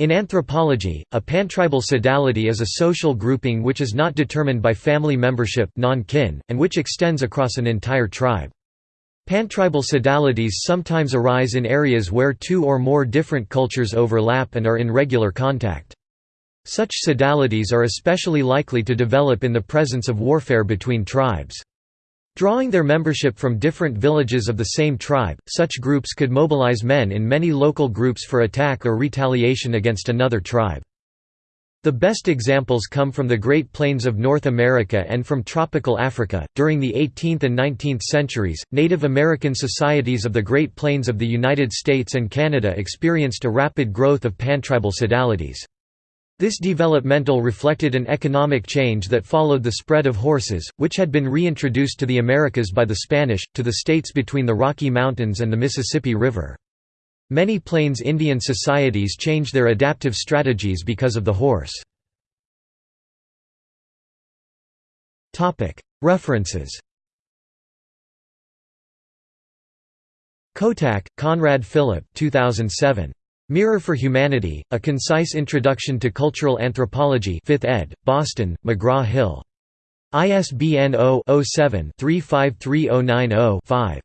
In anthropology, a pantribal sodality is a social grouping which is not determined by family membership non-kin, and which extends across an entire tribe. Pantribal sodalities sometimes arise in areas where two or more different cultures overlap and are in regular contact. Such sodalities are especially likely to develop in the presence of warfare between tribes. Drawing their membership from different villages of the same tribe, such groups could mobilize men in many local groups for attack or retaliation against another tribe. The best examples come from the Great Plains of North America and from tropical Africa. During the 18th and 19th centuries, Native American societies of the Great Plains of the United States and Canada experienced a rapid growth of pantribal sodalities. This developmental reflected an economic change that followed the spread of horses, which had been reintroduced to the Americas by the Spanish, to the states between the Rocky Mountains and the Mississippi River. Many Plains Indian societies changed their adaptive strategies because of the horse. References Kottak, Conrad Phillip 2007. Mirror for Humanity, A Concise Introduction to Cultural Anthropology 5th ed., Boston, McGraw-Hill. ISBN 0-07-353090-5.